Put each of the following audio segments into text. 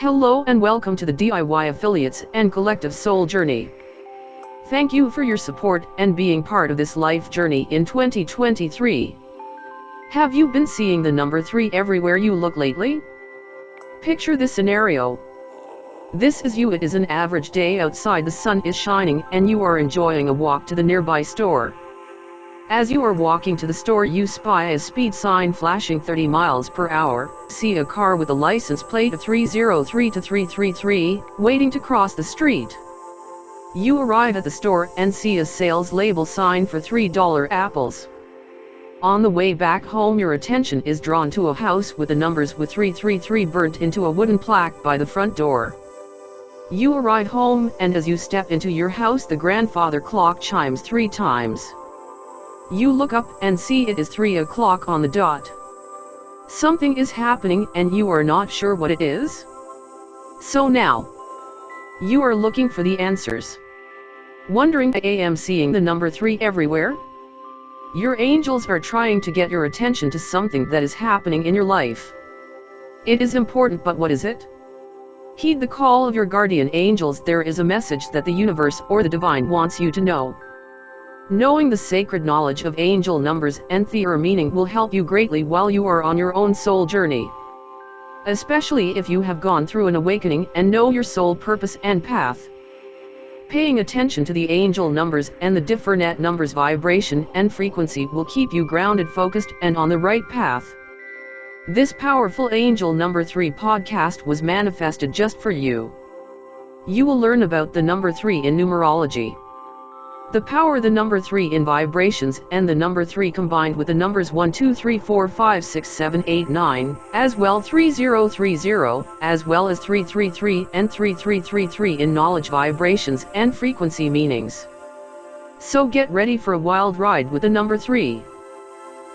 Hello and welcome to the DIY Affiliates and Collective Soul Journey. Thank you for your support and being part of this life journey in 2023. Have you been seeing the number 3 everywhere you look lately? Picture this scenario. This is you it is an average day outside the sun is shining and you are enjoying a walk to the nearby store. As you are walking to the store you spy a speed sign flashing 30 miles per hour, see a car with a license plate of 303 to 333, waiting to cross the street. You arrive at the store and see a sales label sign for $3 apples. On the way back home your attention is drawn to a house with the numbers with 333 burnt into a wooden plaque by the front door. You arrive home and as you step into your house the grandfather clock chimes three times. You look up and see it is 3 o'clock on the dot. Something is happening and you are not sure what it is? So now, you are looking for the answers. Wondering I am seeing the number 3 everywhere? Your angels are trying to get your attention to something that is happening in your life. It is important but what is it? Heed the call of your guardian angels there is a message that the universe or the divine wants you to know. Knowing the sacred knowledge of angel numbers and their meaning will help you greatly while you are on your own soul journey. Especially if you have gone through an awakening and know your soul purpose and path. Paying attention to the angel numbers and the different numbers vibration and frequency will keep you grounded focused and on the right path. This powerful angel number 3 podcast was manifested just for you. You will learn about the number 3 in numerology. The power the number 3 in vibrations and the number 3 combined with the numbers 1 2 3 4 5 6 7 8 9, as well 3030, as well as 333 and 3333 in knowledge vibrations and frequency meanings. So get ready for a wild ride with the number 3.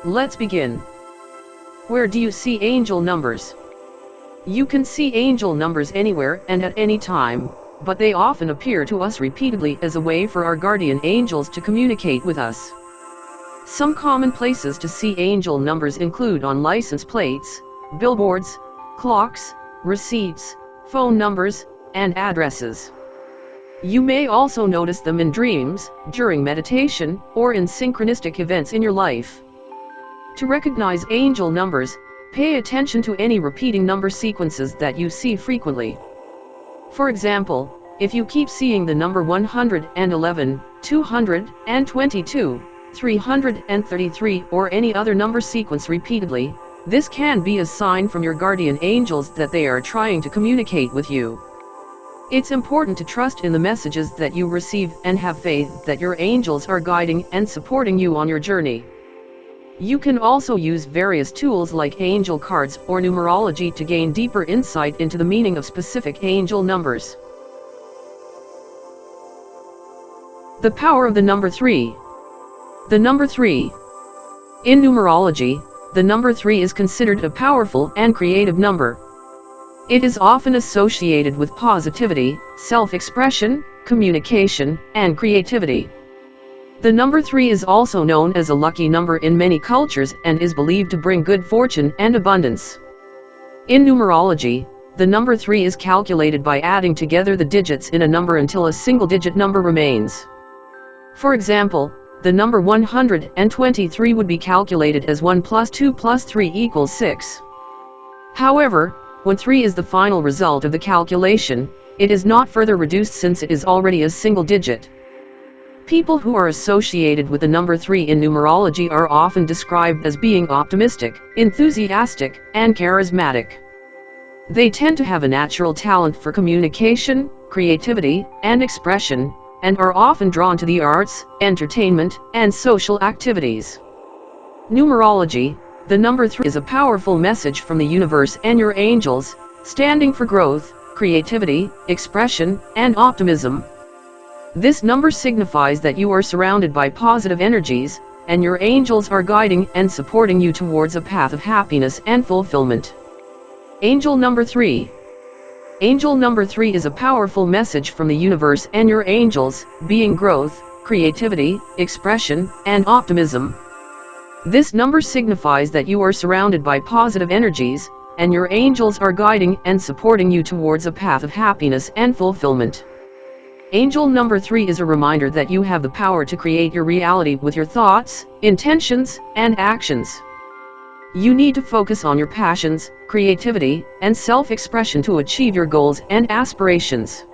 Let's begin. Where do you see angel numbers? You can see angel numbers anywhere and at any time, but they often appear to us repeatedly as a way for our guardian angels to communicate with us. Some common places to see angel numbers include on license plates, billboards, clocks, receipts, phone numbers, and addresses. You may also notice them in dreams, during meditation, or in synchronistic events in your life. To recognize angel numbers, pay attention to any repeating number sequences that you see frequently. For example, if you keep seeing the number 111, 222, 333 or any other number sequence repeatedly, this can be a sign from your guardian angels that they are trying to communicate with you. It's important to trust in the messages that you receive and have faith that your angels are guiding and supporting you on your journey. You can also use various tools like angel cards or numerology to gain deeper insight into the meaning of specific angel numbers. The power of the number 3. The number 3. In numerology, the number 3 is considered a powerful and creative number. It is often associated with positivity, self-expression, communication, and creativity. The number 3 is also known as a lucky number in many cultures and is believed to bring good fortune and abundance. In numerology, the number 3 is calculated by adding together the digits in a number until a single digit number remains. For example, the number 123 would be calculated as 1 plus 2 plus 3 equals 6. However, when 3 is the final result of the calculation, it is not further reduced since it is already a single digit. People who are associated with the number 3 in numerology are often described as being optimistic, enthusiastic, and charismatic. They tend to have a natural talent for communication, creativity, and expression, and are often drawn to the arts, entertainment, and social activities. Numerology, the number 3 is a powerful message from the universe and your angels, standing for growth, creativity, expression, and optimism, this number signifies that you are surrounded by positive energies, and your angels are guiding and supporting you towards a path of happiness and fulfillment. Angel number 3 Angel number 3 is a powerful message from the universe and your angels, being growth, creativity, expression, and optimism. This number signifies that you are surrounded by positive energies, and your angels are guiding and supporting you towards a path of happiness and fulfillment. Angel number 3 is a reminder that you have the power to create your reality with your thoughts, intentions, and actions. You need to focus on your passions, creativity, and self-expression to achieve your goals and aspirations.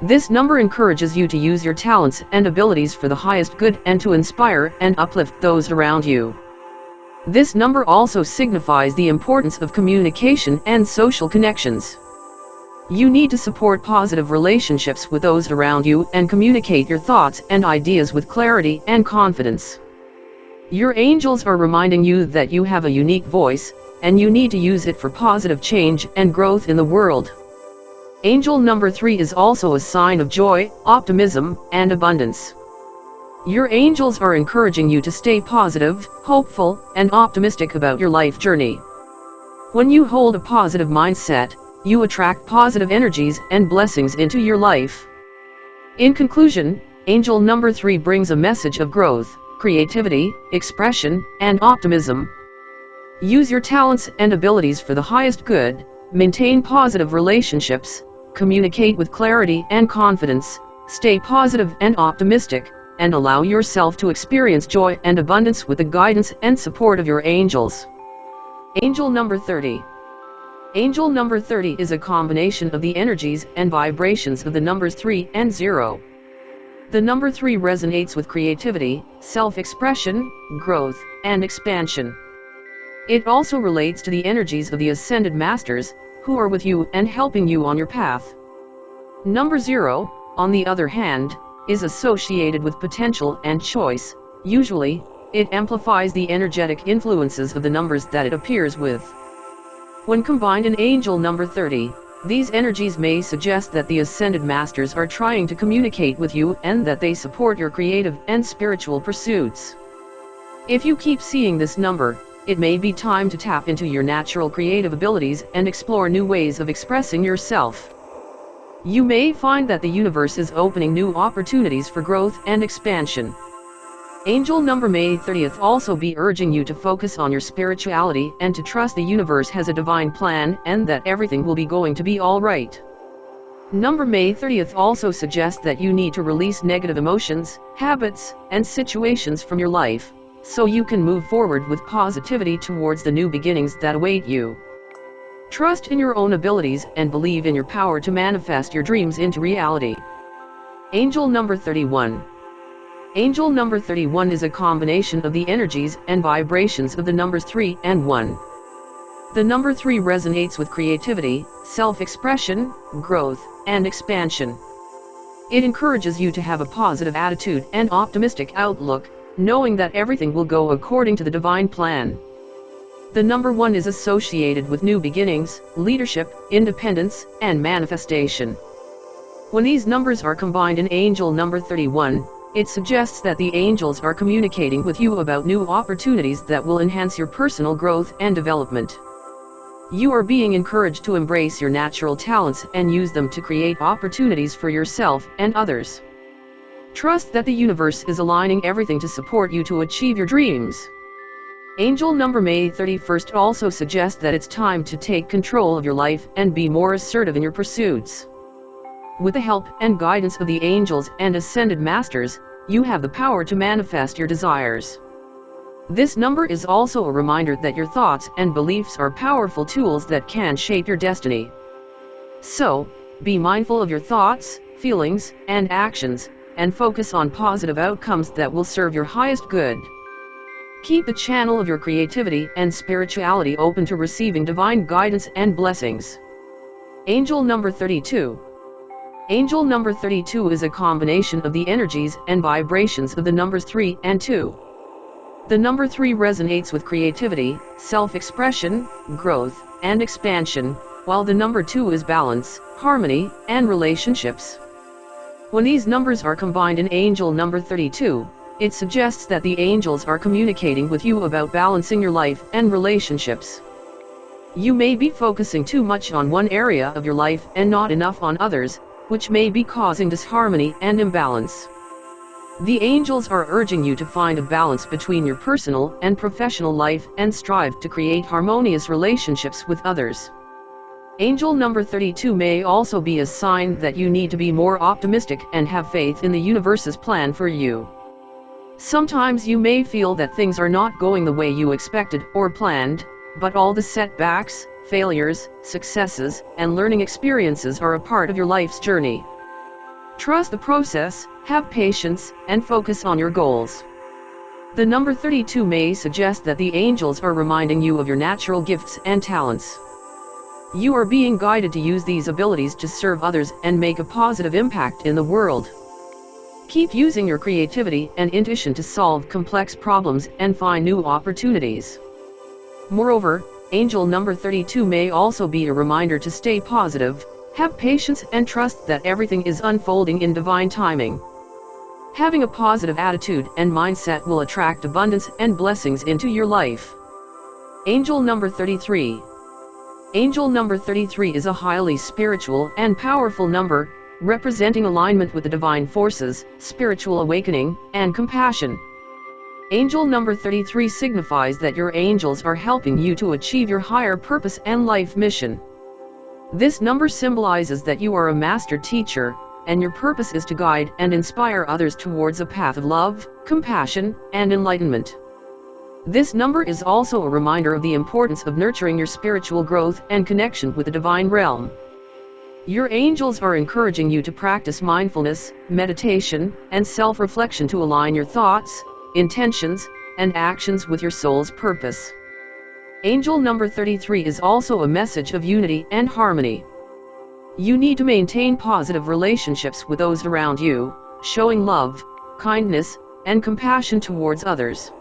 This number encourages you to use your talents and abilities for the highest good and to inspire and uplift those around you. This number also signifies the importance of communication and social connections. You need to support positive relationships with those around you and communicate your thoughts and ideas with clarity and confidence. Your angels are reminding you that you have a unique voice, and you need to use it for positive change and growth in the world. Angel number 3 is also a sign of joy, optimism, and abundance. Your angels are encouraging you to stay positive, hopeful, and optimistic about your life journey. When you hold a positive mindset, you attract positive energies and blessings into your life. In conclusion, angel number 3 brings a message of growth, creativity, expression, and optimism. Use your talents and abilities for the highest good, maintain positive relationships, communicate with clarity and confidence, stay positive and optimistic, and allow yourself to experience joy and abundance with the guidance and support of your angels. Angel number 30. Angel number 30 is a combination of the energies and vibrations of the numbers 3 and 0. The number 3 resonates with creativity, self-expression, growth, and expansion. It also relates to the energies of the Ascended Masters, who are with you and helping you on your path. Number 0, on the other hand, is associated with potential and choice, usually, it amplifies the energetic influences of the numbers that it appears with. When combined in angel number 30, these energies may suggest that the ascended masters are trying to communicate with you and that they support your creative and spiritual pursuits. If you keep seeing this number, it may be time to tap into your natural creative abilities and explore new ways of expressing yourself. You may find that the universe is opening new opportunities for growth and expansion. Angel number May 30th also be urging you to focus on your spirituality and to trust the universe has a divine plan and that everything will be going to be alright. Number May 30th also suggests that you need to release negative emotions, habits, and situations from your life so you can move forward with positivity towards the new beginnings that await you. Trust in your own abilities and believe in your power to manifest your dreams into reality. Angel number 31. Angel number 31 is a combination of the energies and vibrations of the numbers 3 and 1. The number 3 resonates with creativity, self-expression, growth, and expansion. It encourages you to have a positive attitude and optimistic outlook, knowing that everything will go according to the divine plan. The number one is associated with new beginnings, leadership, independence, and manifestation. When these numbers are combined in angel number 31, it suggests that the angels are communicating with you about new opportunities that will enhance your personal growth and development. You are being encouraged to embrace your natural talents and use them to create opportunities for yourself and others. Trust that the universe is aligning everything to support you to achieve your dreams. Angel number May 31st also suggests that it's time to take control of your life and be more assertive in your pursuits. With the help and guidance of the angels and ascended masters, you have the power to manifest your desires. This number is also a reminder that your thoughts and beliefs are powerful tools that can shape your destiny. So, be mindful of your thoughts, feelings, and actions, and focus on positive outcomes that will serve your highest good. Keep the channel of your creativity and spirituality open to receiving divine guidance and blessings. Angel number 32. Angel number 32 is a combination of the energies and vibrations of the numbers 3 and 2. The number 3 resonates with creativity, self-expression, growth, and expansion, while the number 2 is balance, harmony, and relationships. When these numbers are combined in angel number 32, it suggests that the angels are communicating with you about balancing your life and relationships. You may be focusing too much on one area of your life and not enough on others, which may be causing disharmony and imbalance. The angels are urging you to find a balance between your personal and professional life and strive to create harmonious relationships with others. Angel number 32 may also be a sign that you need to be more optimistic and have faith in the universe's plan for you. Sometimes you may feel that things are not going the way you expected or planned, but all the setbacks, failures, successes, and learning experiences are a part of your life's journey. Trust the process, have patience, and focus on your goals. The number 32 may suggest that the angels are reminding you of your natural gifts and talents. You are being guided to use these abilities to serve others and make a positive impact in the world. Keep using your creativity and intuition to solve complex problems and find new opportunities. Moreover, angel number 32 may also be a reminder to stay positive, have patience and trust that everything is unfolding in divine timing. Having a positive attitude and mindset will attract abundance and blessings into your life. Angel number 33 Angel number 33 is a highly spiritual and powerful number, representing alignment with the divine forces, spiritual awakening, and compassion. Angel number 33 signifies that your angels are helping you to achieve your higher purpose and life mission. This number symbolizes that you are a master teacher, and your purpose is to guide and inspire others towards a path of love, compassion, and enlightenment. This number is also a reminder of the importance of nurturing your spiritual growth and connection with the divine realm. Your angels are encouraging you to practice mindfulness, meditation, and self-reflection to align your thoughts, intentions, and actions with your soul's purpose. Angel number 33 is also a message of unity and harmony. You need to maintain positive relationships with those around you, showing love, kindness, and compassion towards others.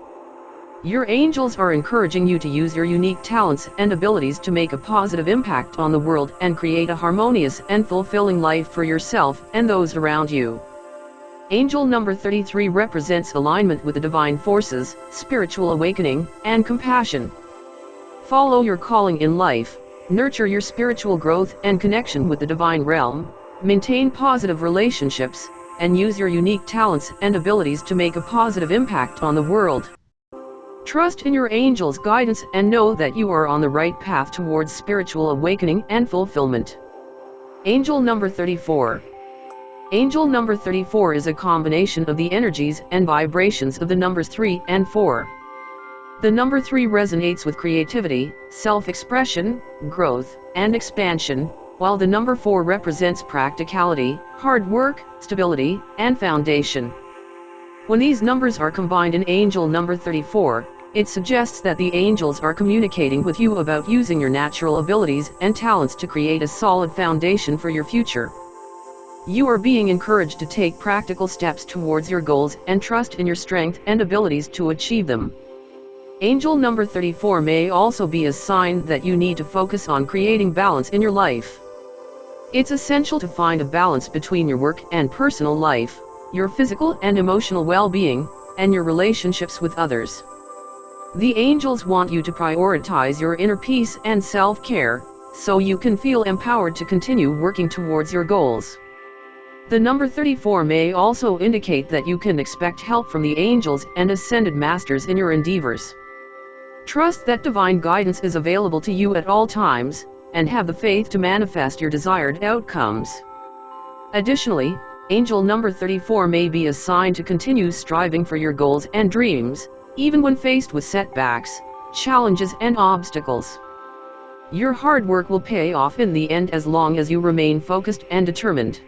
Your angels are encouraging you to use your unique talents and abilities to make a positive impact on the world and create a harmonious and fulfilling life for yourself and those around you. Angel number 33 represents alignment with the divine forces, spiritual awakening, and compassion. Follow your calling in life, nurture your spiritual growth and connection with the divine realm, maintain positive relationships, and use your unique talents and abilities to make a positive impact on the world. Trust in your angel's guidance and know that you are on the right path towards spiritual awakening and fulfillment. Angel number 34 Angel number 34 is a combination of the energies and vibrations of the numbers 3 and 4. The number 3 resonates with creativity, self-expression, growth, and expansion, while the number 4 represents practicality, hard work, stability, and foundation. When these numbers are combined in angel number 34, it suggests that the angels are communicating with you about using your natural abilities and talents to create a solid foundation for your future. You are being encouraged to take practical steps towards your goals and trust in your strength and abilities to achieve them. Angel number 34 may also be a sign that you need to focus on creating balance in your life. It's essential to find a balance between your work and personal life, your physical and emotional well-being, and your relationships with others. The angels want you to prioritize your inner peace and self-care, so you can feel empowered to continue working towards your goals. The number 34 may also indicate that you can expect help from the angels and ascended masters in your endeavors. Trust that divine guidance is available to you at all times, and have the faith to manifest your desired outcomes. Additionally, Angel number 34 may be a sign to continue striving for your goals and dreams, even when faced with setbacks, challenges and obstacles. Your hard work will pay off in the end as long as you remain focused and determined.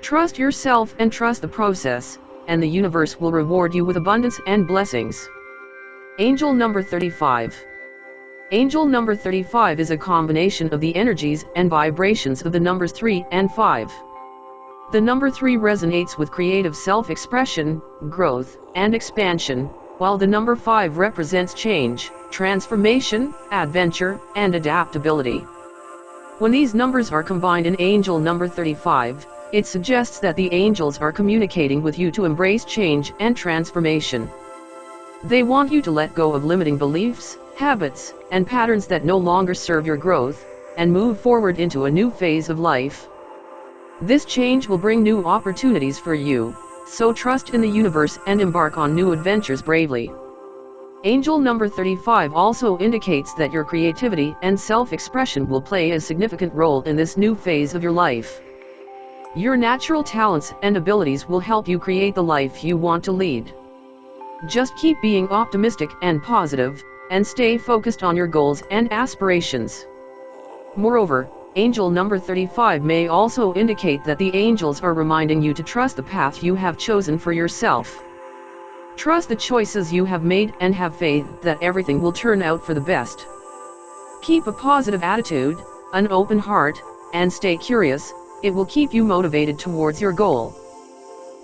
Trust yourself and trust the process, and the universe will reward you with abundance and blessings. Angel number 35 Angel number 35 is a combination of the energies and vibrations of the numbers 3 and 5. The number 3 resonates with creative self-expression, growth, and expansion, while the number 5 represents change, transformation, adventure, and adaptability. When these numbers are combined in angel number 35, it suggests that the angels are communicating with you to embrace change and transformation. They want you to let go of limiting beliefs, habits, and patterns that no longer serve your growth, and move forward into a new phase of life. This change will bring new opportunities for you, so trust in the universe and embark on new adventures bravely. Angel number 35 also indicates that your creativity and self-expression will play a significant role in this new phase of your life. Your natural talents and abilities will help you create the life you want to lead. Just keep being optimistic and positive, and stay focused on your goals and aspirations. Moreover, angel number 35 may also indicate that the angels are reminding you to trust the path you have chosen for yourself. Trust the choices you have made and have faith that everything will turn out for the best. Keep a positive attitude, an open heart, and stay curious, it will keep you motivated towards your goal.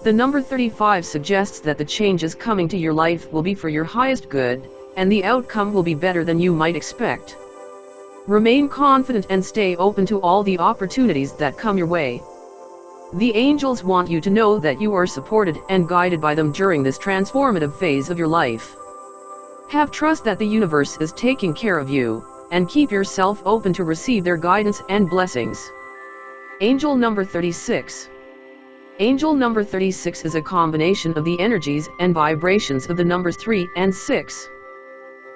The number 35 suggests that the changes coming to your life will be for your highest good, and the outcome will be better than you might expect. Remain confident and stay open to all the opportunities that come your way. The angels want you to know that you are supported and guided by them during this transformative phase of your life. Have trust that the universe is taking care of you, and keep yourself open to receive their guidance and blessings. Angel number 36 Angel number 36 is a combination of the energies and vibrations of the numbers 3 and 6.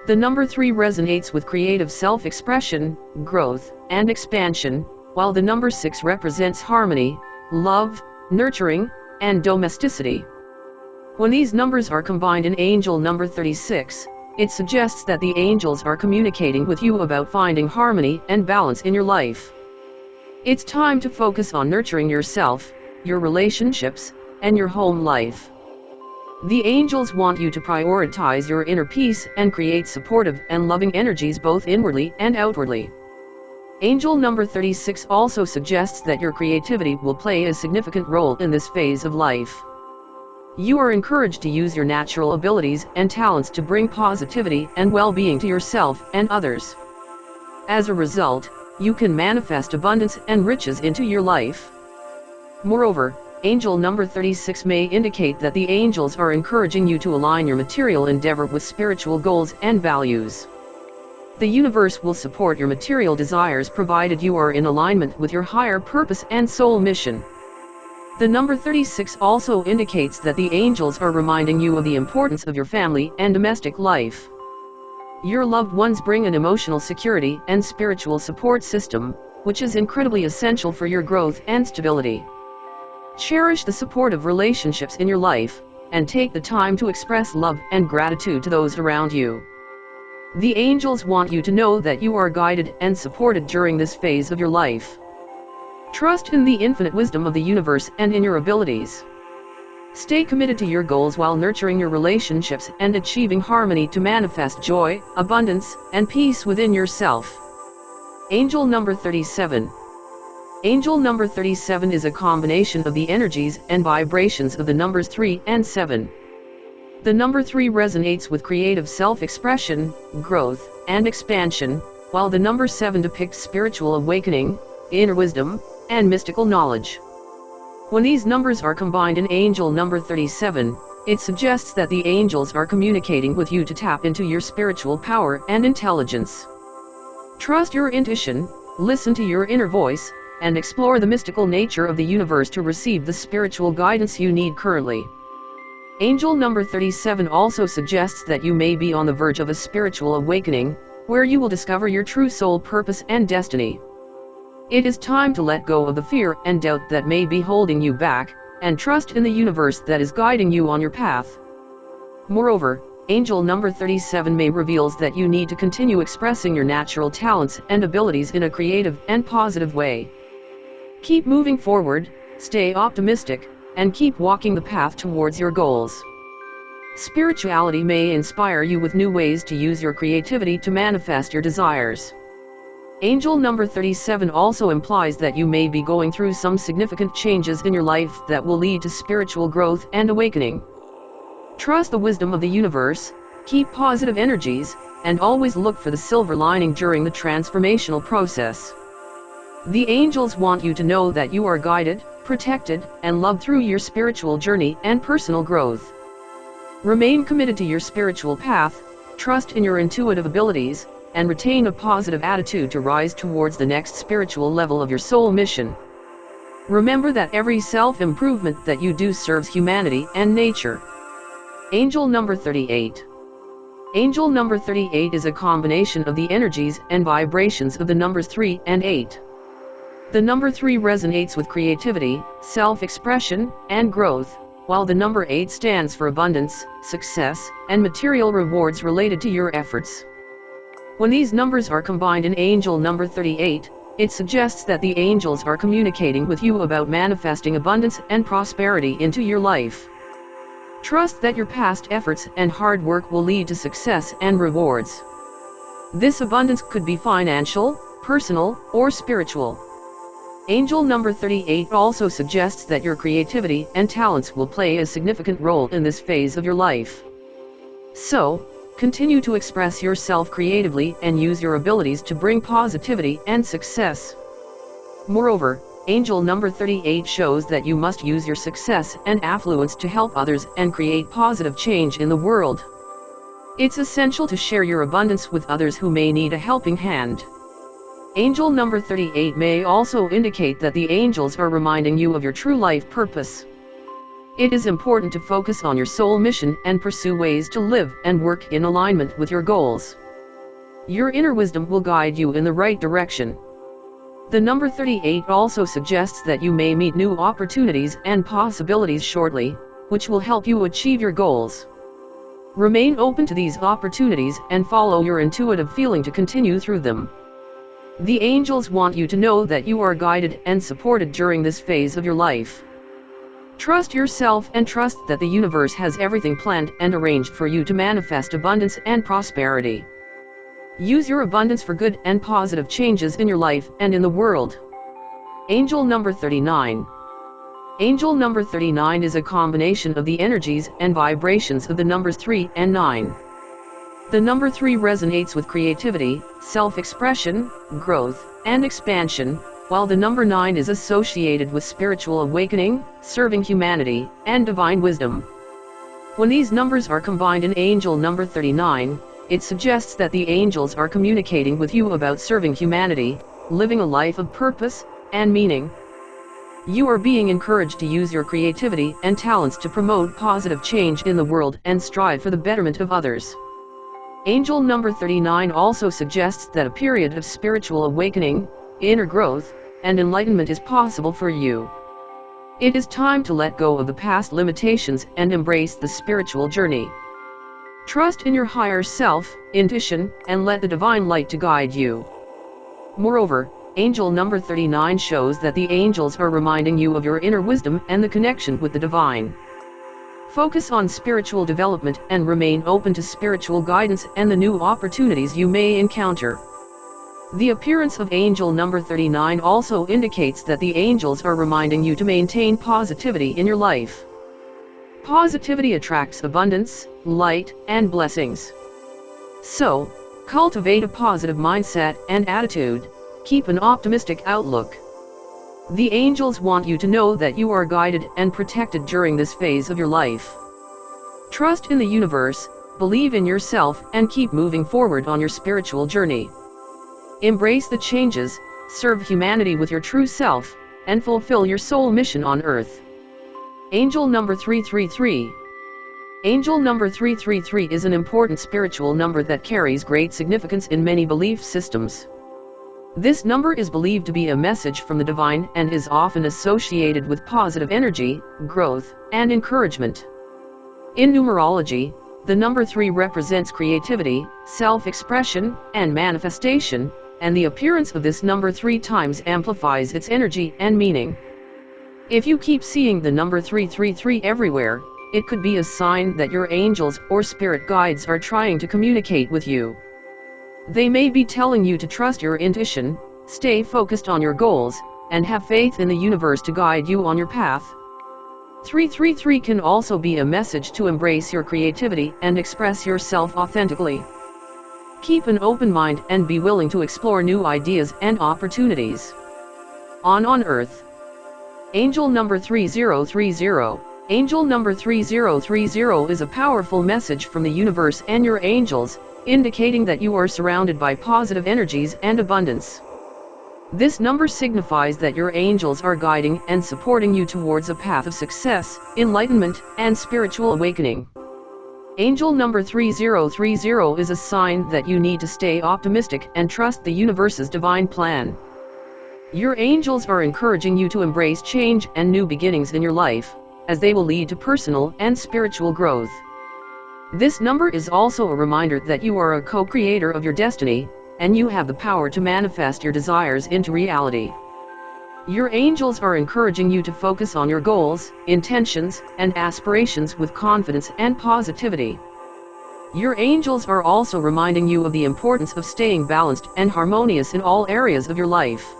The number 3 resonates with creative self-expression, growth, and expansion, while the number 6 represents harmony, love, nurturing, and domesticity. When these numbers are combined in angel number 36, it suggests that the angels are communicating with you about finding harmony and balance in your life. It's time to focus on nurturing yourself, your relationships, and your home life. The angels want you to prioritize your inner peace and create supportive and loving energies both inwardly and outwardly. Angel number 36 also suggests that your creativity will play a significant role in this phase of life. You are encouraged to use your natural abilities and talents to bring positivity and well-being to yourself and others. As a result, you can manifest abundance and riches into your life. Moreover, angel number 36 may indicate that the angels are encouraging you to align your material endeavor with spiritual goals and values. The universe will support your material desires provided you are in alignment with your higher purpose and soul mission. The number 36 also indicates that the angels are reminding you of the importance of your family and domestic life. Your loved ones bring an emotional security and spiritual support system, which is incredibly essential for your growth and stability. Cherish the supportive relationships in your life, and take the time to express love and gratitude to those around you. The angels want you to know that you are guided and supported during this phase of your life. Trust in the infinite wisdom of the universe and in your abilities. Stay committed to your goals while nurturing your relationships and achieving harmony to manifest joy, abundance, and peace within yourself. Angel number 37 Angel number 37 is a combination of the energies and vibrations of the numbers 3 and 7. The number 3 resonates with creative self-expression, growth, and expansion, while the number 7 depicts spiritual awakening, inner wisdom, and mystical knowledge. When these numbers are combined in angel number 37, it suggests that the angels are communicating with you to tap into your spiritual power and intelligence. Trust your intuition, listen to your inner voice, and explore the mystical nature of the universe to receive the spiritual guidance you need currently. Angel number 37 also suggests that you may be on the verge of a spiritual awakening, where you will discover your true soul purpose and destiny. It is time to let go of the fear and doubt that may be holding you back, and trust in the universe that is guiding you on your path. Moreover, angel number 37 may reveals that you need to continue expressing your natural talents and abilities in a creative and positive way. Keep moving forward, stay optimistic, and keep walking the path towards your goals. Spirituality may inspire you with new ways to use your creativity to manifest your desires. Angel number 37 also implies that you may be going through some significant changes in your life that will lead to spiritual growth and awakening. Trust the wisdom of the universe, keep positive energies, and always look for the silver lining during the transformational process. The angels want you to know that you are guided, protected, and loved through your spiritual journey and personal growth. Remain committed to your spiritual path, trust in your intuitive abilities, and retain a positive attitude to rise towards the next spiritual level of your soul mission. Remember that every self-improvement that you do serves humanity and nature. Angel number 38 Angel number 38 is a combination of the energies and vibrations of the numbers 3 and 8. The number 3 resonates with creativity, self-expression, and growth, while the number 8 stands for abundance, success, and material rewards related to your efforts. When these numbers are combined in angel number 38, it suggests that the angels are communicating with you about manifesting abundance and prosperity into your life. Trust that your past efforts and hard work will lead to success and rewards. This abundance could be financial, personal, or spiritual. Angel number 38 also suggests that your creativity and talents will play a significant role in this phase of your life. So, Continue to express yourself creatively and use your abilities to bring positivity and success. Moreover, angel number 38 shows that you must use your success and affluence to help others and create positive change in the world. It's essential to share your abundance with others who may need a helping hand. Angel number 38 may also indicate that the angels are reminding you of your true life purpose. It is important to focus on your soul mission and pursue ways to live and work in alignment with your goals. Your inner wisdom will guide you in the right direction. The number 38 also suggests that you may meet new opportunities and possibilities shortly, which will help you achieve your goals. Remain open to these opportunities and follow your intuitive feeling to continue through them. The angels want you to know that you are guided and supported during this phase of your life. Trust yourself and trust that the universe has everything planned and arranged for you to manifest abundance and prosperity. Use your abundance for good and positive changes in your life and in the world. Angel number 39 Angel number 39 is a combination of the energies and vibrations of the numbers 3 and 9. The number 3 resonates with creativity, self-expression, growth, and expansion, while the number 9 is associated with spiritual awakening, serving humanity, and divine wisdom. When these numbers are combined in angel number 39, it suggests that the angels are communicating with you about serving humanity, living a life of purpose and meaning. You are being encouraged to use your creativity and talents to promote positive change in the world and strive for the betterment of others. Angel number 39 also suggests that a period of spiritual awakening, inner growth, and enlightenment is possible for you. It is time to let go of the past limitations and embrace the spiritual journey. Trust in your higher self, intuition, and let the divine light to guide you. Moreover, angel number 39 shows that the angels are reminding you of your inner wisdom and the connection with the divine. Focus on spiritual development and remain open to spiritual guidance and the new opportunities you may encounter. The appearance of angel number 39 also indicates that the angels are reminding you to maintain positivity in your life. Positivity attracts abundance, light, and blessings. So, cultivate a positive mindset and attitude, keep an optimistic outlook. The angels want you to know that you are guided and protected during this phase of your life. Trust in the universe, believe in yourself and keep moving forward on your spiritual journey. Embrace the changes, serve humanity with your true self, and fulfill your soul mission on earth. Angel number 333 Angel number 333 is an important spiritual number that carries great significance in many belief systems. This number is believed to be a message from the divine and is often associated with positive energy, growth, and encouragement. In numerology, the number 3 represents creativity, self-expression, and manifestation, and the appearance of this number three times amplifies its energy and meaning. If you keep seeing the number 333 everywhere, it could be a sign that your angels or spirit guides are trying to communicate with you. They may be telling you to trust your intuition, stay focused on your goals, and have faith in the universe to guide you on your path. 333 can also be a message to embrace your creativity and express yourself authentically. Keep an open mind and be willing to explore new ideas and opportunities. On on Earth. Angel number 3030. Angel number 3030 is a powerful message from the universe and your angels, indicating that you are surrounded by positive energies and abundance. This number signifies that your angels are guiding and supporting you towards a path of success, enlightenment, and spiritual awakening. Angel number 3030 is a sign that you need to stay optimistic and trust the universe's divine plan. Your angels are encouraging you to embrace change and new beginnings in your life, as they will lead to personal and spiritual growth. This number is also a reminder that you are a co-creator of your destiny, and you have the power to manifest your desires into reality. Your angels are encouraging you to focus on your goals, intentions, and aspirations with confidence and positivity. Your angels are also reminding you of the importance of staying balanced and harmonious in all areas of your life.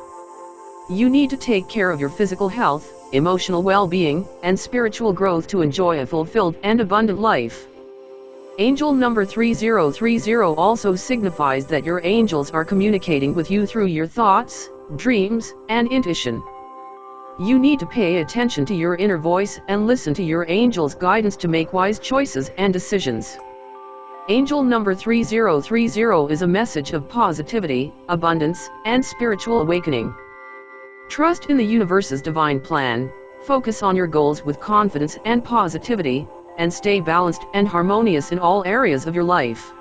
You need to take care of your physical health, emotional well-being, and spiritual growth to enjoy a fulfilled and abundant life. Angel number 3030 also signifies that your angels are communicating with you through your thoughts, dreams, and intuition. You need to pay attention to your inner voice and listen to your angel's guidance to make wise choices and decisions. Angel number 3030 is a message of positivity, abundance, and spiritual awakening. Trust in the universe's divine plan, focus on your goals with confidence and positivity, and stay balanced and harmonious in all areas of your life.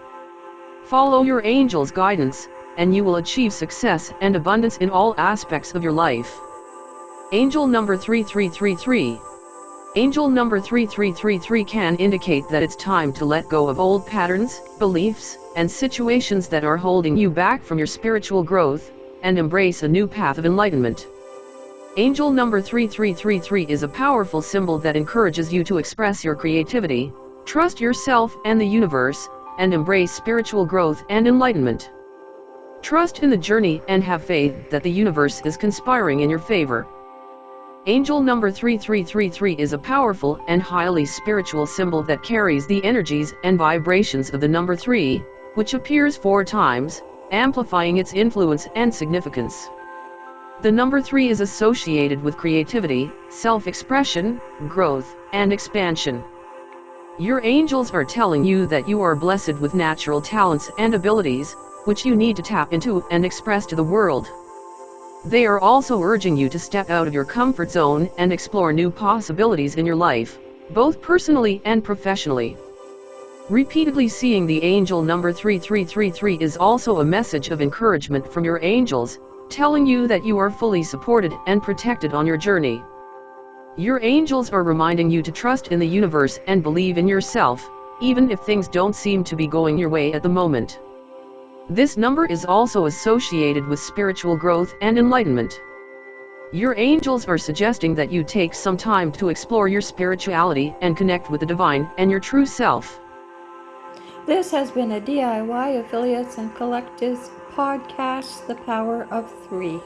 Follow your angel's guidance, and you will achieve success and abundance in all aspects of your life. Angel number 3333 Angel number 3333 can indicate that it's time to let go of old patterns, beliefs, and situations that are holding you back from your spiritual growth, and embrace a new path of enlightenment. Angel number 3333 is a powerful symbol that encourages you to express your creativity, trust yourself and the universe, and embrace spiritual growth and enlightenment. Trust in the journey and have faith that the universe is conspiring in your favor. Angel number 3333 is a powerful and highly spiritual symbol that carries the energies and vibrations of the number 3, which appears four times, amplifying its influence and significance. The number 3 is associated with creativity, self-expression, growth, and expansion. Your angels are telling you that you are blessed with natural talents and abilities, which you need to tap into and express to the world. They are also urging you to step out of your comfort zone and explore new possibilities in your life, both personally and professionally. Repeatedly seeing the angel number 3333 is also a message of encouragement from your angels, telling you that you are fully supported and protected on your journey. Your angels are reminding you to trust in the universe and believe in yourself, even if things don't seem to be going your way at the moment. This number is also associated with spiritual growth and enlightenment. Your angels are suggesting that you take some time to explore your spirituality and connect with the divine and your true self. This has been a DIY Affiliates and Collectives podcast, The Power of Three.